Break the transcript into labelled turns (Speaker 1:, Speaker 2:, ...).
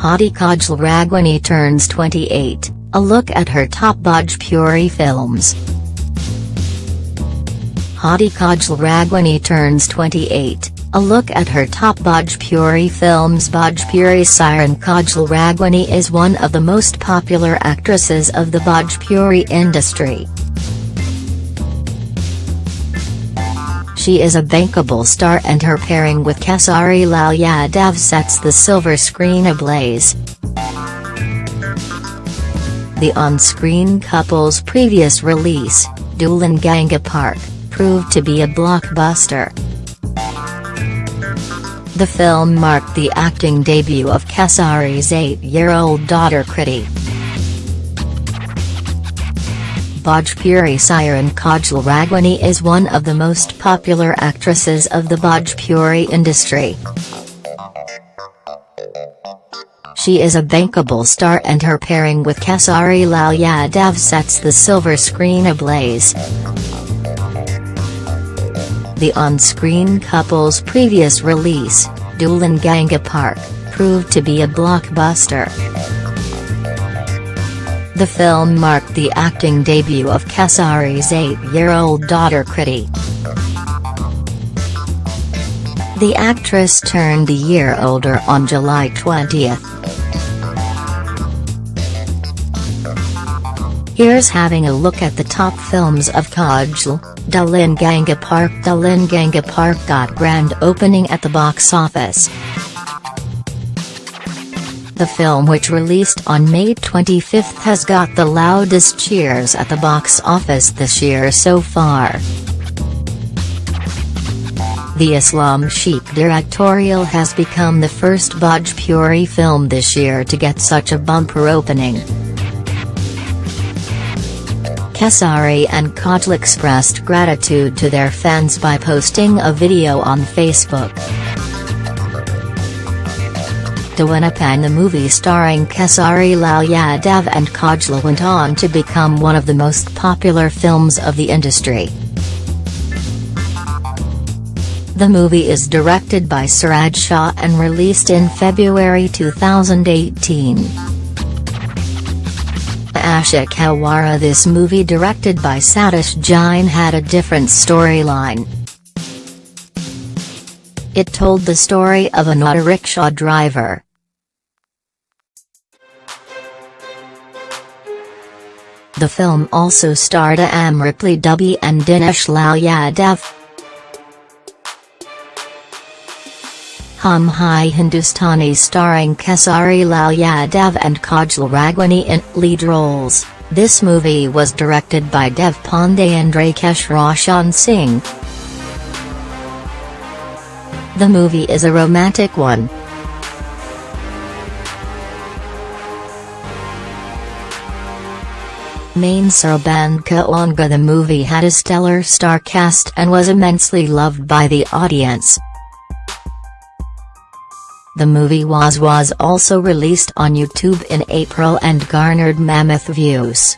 Speaker 1: Hadi Kajal Raghwani turns 28, a look at her top Bhojpuri films. Hadi Kajal Raghwani turns 28, a look at her top Bhojpuri films Bhojpuri siren Kajal Raghwani is one of the most popular actresses of the Bhojpuri industry. She is a bankable star and her pairing with Khesari Lal Yadav sets the silver screen ablaze. The on-screen couple's previous release, Dulhan Ganga Park, proved to be a blockbuster. The film marked the acting debut of Khesari's eight-year-old daughter Kriti. Bhojpuri siren Kajal Raghwani is one of the most popular actresses of the Bhojpuri industry. She is a bankable star and her pairing with Khesari Lal Yadav sets the silver screen ablaze. The on-screen couple's previous release, Dulhan Ganga Park, proved to be a blockbuster. The film marked the acting debut of Khesari's eight-year-old daughter Kriti. The actress turned a year older on July 20. Here's having a look at the top films of Kajal, Dulhan Ganga Park Dulhan Ganga Park got grand opening at the box office. The film which released on May 25 has got the loudest cheers at the box office this year so far. The Islam Sheikh directorial has become the first Bhojpuri film this year to get such a bumper opening. Khesari and Kajal expressed gratitude to their fans by posting a video on Facebook. Deewanapan the movie starring Khesari Lal Yadav and Kajla went on to become one of the most popular films of the industry. The movie is directed by Suraj Shah and released in February 2018. Ashik Hawara This movie directed by Satish Jain had a different storyline. It told the story of an auto rickshaw driver, The film also starred Amrapali Dubey and Dinesh Lal Yadav. Hum Hai Hindustani starring Khesari Lal Yadav and Kajal Raghwani in lead roles, this movie was directed by Dev Pandey and Rakesh Roshan Singh. The movie is a romantic one. Main Sarban Kaonga The movie had a stellar star cast and was immensely loved by the audience. The movie was was also released on YouTube in April and garnered mammoth views.